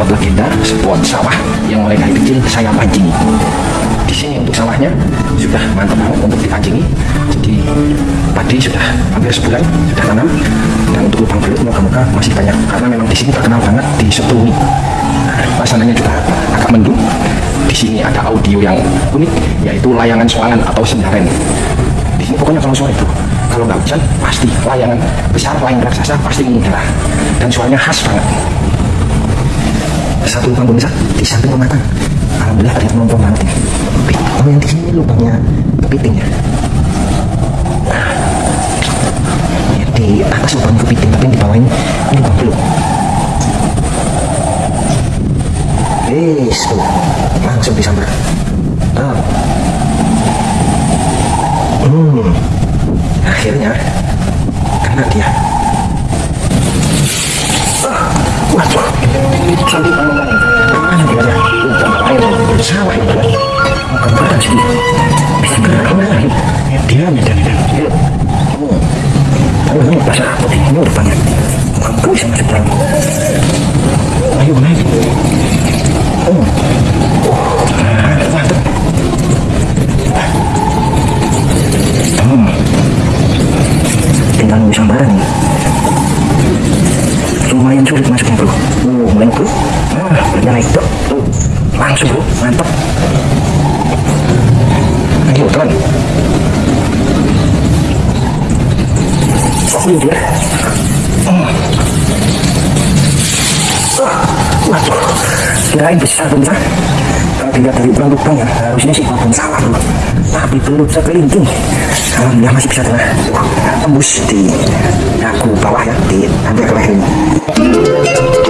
spot legenda, spot sawah yang mulai dari kecil saya pancingi. Di sini untuk sawahnya sudah mantap banget untuk dipancingi. Jadi padi sudah hampir sebulan sudah tanam dan untuk lubang belut moga-moga masih banyak karena memang di sini terkenal banget di Setuni. Nah, Suasananya juga agak mendung. Di sini ada audio yang unik yaitu layangan soalan atau sendaren. Di sini pokoknya kalau sore itu kalau nggak hujan pasti layangan besar layang raksasa pasti mengudara dan suaranya khas banget satu lubang pemirsa di samping rumah tangga alhamdulillah ada banget ini oh yang di sini lubangnya kepiting ya? Nah, ya, di atas lubang kepiting tapi di bawah ini ini lubang belum Wis tuh. Langsung disambar. Hmm. Akhirnya kena dia sawah bisa gerak ke mana dia medan medan aduh ini pasar apa ini udah banyak kamu bisa masuk dalam ayo hmm tinggal sambaran. Nih lumayan sulit masuknya langsung bro mantap. Ayo teman oh ini dia. Oh. Ah, waduh. Kirain besar pemirsa kalau dilihat dari ukuran lubangnya harusnya sih walaupun salah bro tapi belum sekelinting alhamdulillah masih bisa tengah tembus di dagu bawah ya di hampir ke leher ini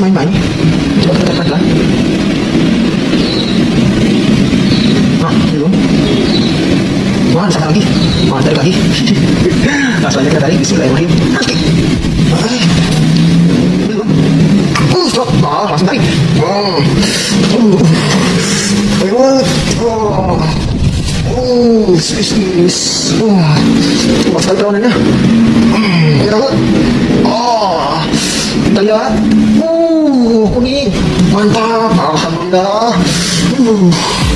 main-main. Coba kita lah. Nah, belum. Wah, sana lagi. Wah, tarik lagi. Langsung aja kita tarik. Bismillahirrahmanirrahim. Eh, belum. Stop. Langsung. Oh. Oh. Oh. Hmm, kuning. Mantap. Alhamdulillah. Uh.